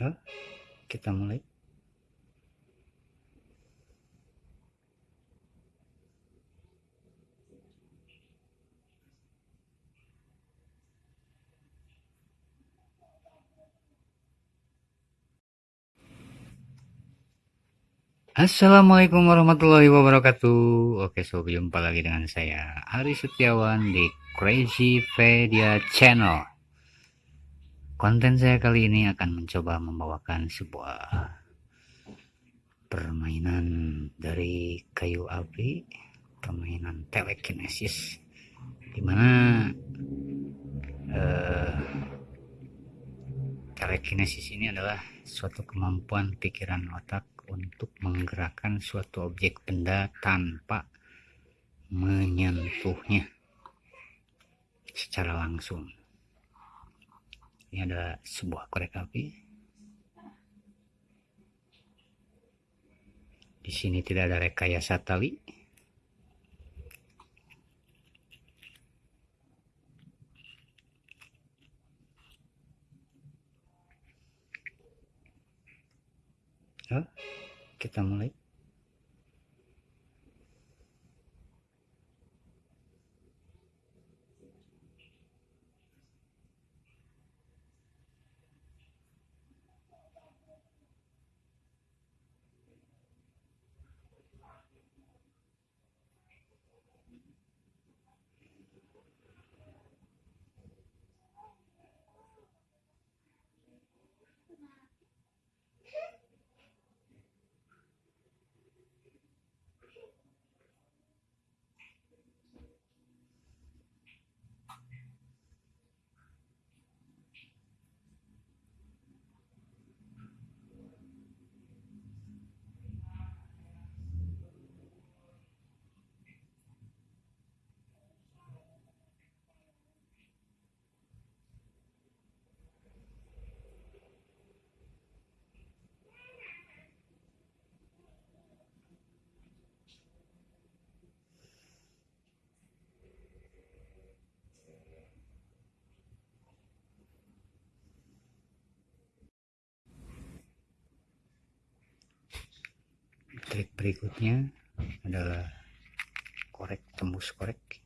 Ya, kita mulai. Assalamualaikum warahmatullahi wabarakatuh Oke so jumpa lagi dengan saya Ari Setiawan di Crazy Pedia Channel Konten saya kali ini akan mencoba membawakan sebuah Permainan dari kayu api Permainan telekinesis Di mana uh, Telekinesis ini adalah suatu kemampuan pikiran otak untuk menggerakkan suatu objek benda tanpa menyentuhnya secara langsung. Ini ada sebuah korek api. Di sini tidak ada rekayasa tali. Kita mulai trik berikutnya adalah korek tembus korek